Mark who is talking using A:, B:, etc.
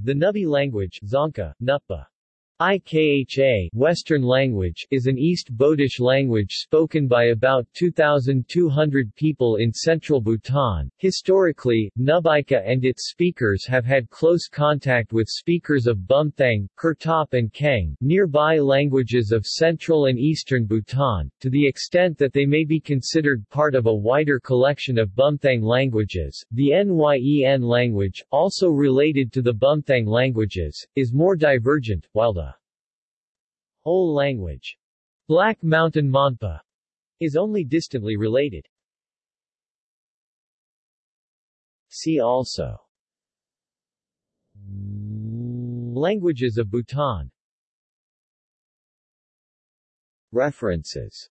A: The Nupbi language Dzongkha, Nutba, IKHA Western language is an East Bodish language spoken by about 2,200 people in central Bhutan. Historically, Nupbikha and its speakers have had close contact with speakers of Bumthang, Kurtop and Kang, nearby languages of central and eastern Bhutan, to the extent that they may be considered part of a wider collection of Bumthang languages. The Nyen language, also related to the Bumthang languages, is more divergent, while the Ole language. Black Mountain Monpa is only distantly related. See also Languages of Bhutan References